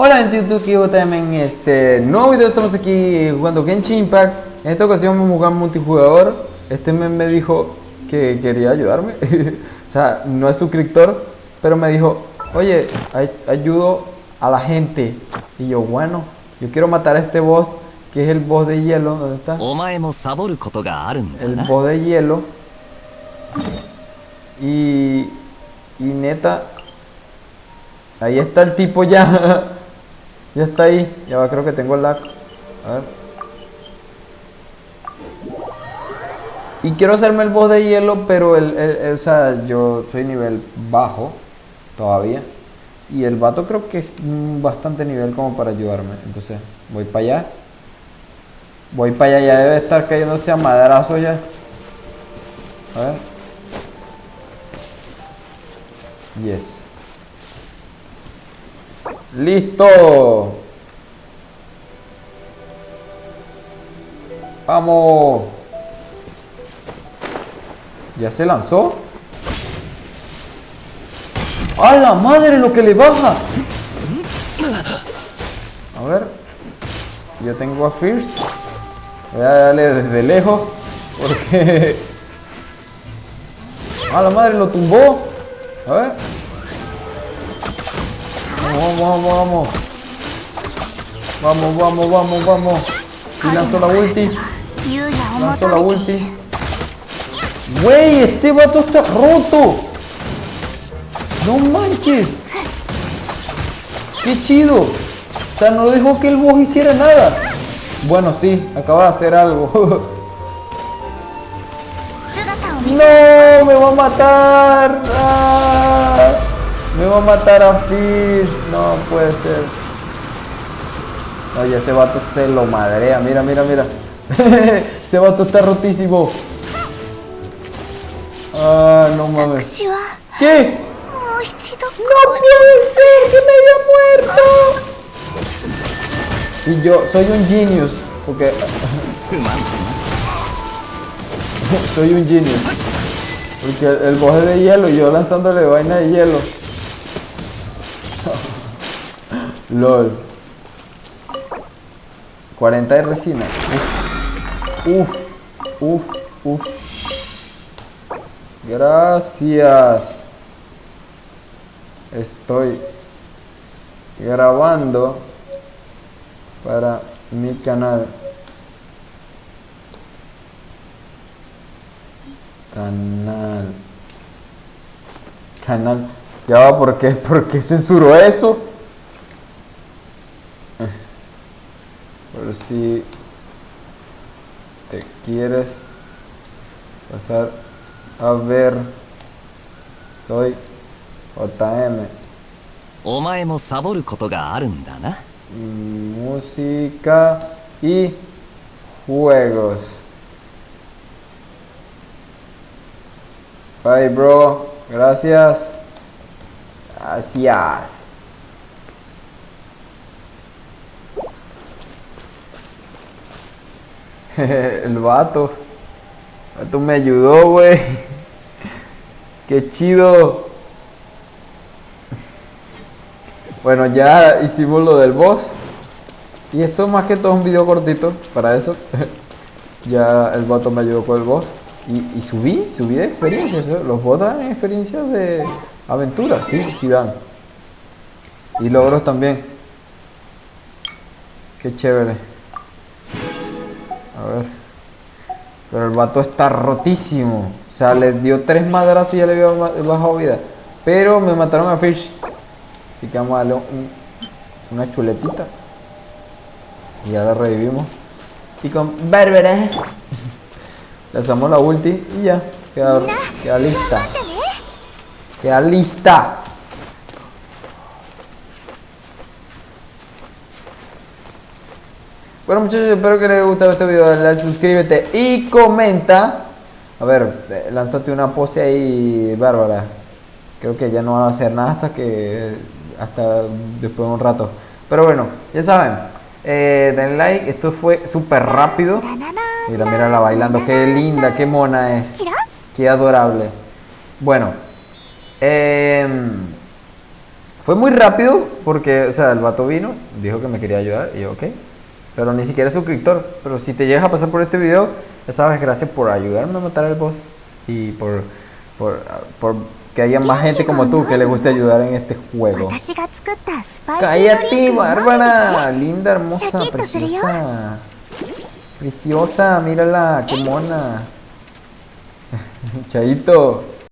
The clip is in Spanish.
Hola gente YouTube, que yo también este nuevo video estamos aquí jugando Genshin Impact. En esta ocasión vamos a jugar multijugador. Este men me dijo que quería ayudarme. O sea, no es suscriptor Pero me dijo, oye, ayudo a la gente Y yo, bueno, yo quiero matar a este boss Que es el boss de hielo, ¿dónde está? El boss de hielo. Y... Y neta Ahí está el tipo ya. ya está ahí ya va creo que tengo el lag a ver y quiero hacerme el boss de hielo pero el, el- o sea yo soy nivel bajo todavía y el vato creo que es bastante nivel como para ayudarme entonces voy para allá Voy para allá, ya debe estar cayéndose a madrazo ya. A ver. Yes. ¡Listo! ¡Vamos! ¿Ya se lanzó? ¡A la madre lo que le baja! A ver. Yo tengo a First. Voy a darle desde lejos. Porque. ¡A la madre lo tumbó! A ver. Vamos, vamos, vamos, vamos. Vamos, vamos, vamos. Y lanzó la ulti. Lanzó la ulti. Wey, este vato está roto. No manches. Qué chido. O sea, no dejó que el boss hiciera nada. Bueno, sí, acaba de hacer algo. ¡No! ¡Me va a matar! Ah. Me va a matar a Fish. No puede ser. Oye, ese vato se lo madrea. Mira, mira, mira. ese vato está rotísimo. Ah, no mames. ¿Qué? ¡No puede ser que me haya muerto! Y yo soy un genius. Porque... soy un genius. Porque el, el boje de hielo y yo lanzándole vaina de hielo. LOL. 40 de resina. Uf. Uf. Uf. Gracias. Estoy grabando para mi canal. Canal. Canal. Ya va, ¿por qué? ¿Por qué censuró eso? Eh, Por si te quieres pasar a ver. Soy JM. お前もサボることがあるんだな Música y juegos. Bye, bro. Gracias. Gracias. El vato. El vato me ayudó, güey. Qué chido. Bueno, ya hicimos lo del boss. Y esto más que todo es un video cortito para eso. ya el vato me ayudó con el boss. Y, subí, subí de experiencias. ¿eh? Los bots dan experiencias de aventura, sí, dan. Y logros también. Qué chévere. A ver. Pero el vato está rotísimo. O sea, le dio tres madrazos y ya le había bajado vida. Pero me mataron a Fish. Así que vamos a darle un- una chuletita. Y ya la revivimos. Y con Bárbara. Le hacemos la ulti y ya. Queda, queda lista. Queda lista. Bueno muchachos, espero que les haya gustado este video. Dale like, suscríbete y comenta. A ver, eh, lánzate una pose ahí, Bárbara. Creo que ya no va a hacer nada hasta que hasta después de un rato. Pero bueno, ya saben, eh, denle like. Esto fue súper rápido. Mira, mira la bailando. Qué linda, qué mona es. Qué adorable. Bueno, Em, fue muy rápido porque, o sea, el vato vino, dijo que me quería ayudar y yo, ok. Pero ni siquiera es suscriptor. Pero si te llegas a pasar por este video, ya sabes, gracias por ayudarme a matar al boss y por, por, por que haya más gente como tú que le guste ayudar en este juego. ¡Cállate, Bárbara! Linda, hermosa, preciosa. Preciosa, mírala, qué mona. Chaito.